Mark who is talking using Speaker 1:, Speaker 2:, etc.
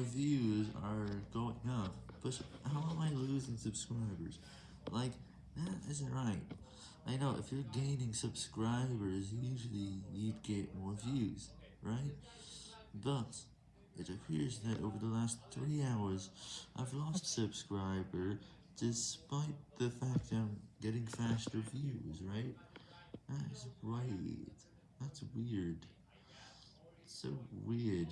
Speaker 1: my views are going up, but how am I losing subscribers? Like, that isn't right. I know, if you're gaining subscribers, usually you'd get more views, right? But, it appears that over the last 3 hours, I've lost subscriber, despite the fact I'm getting faster views, right? That is right. That's weird. So weird.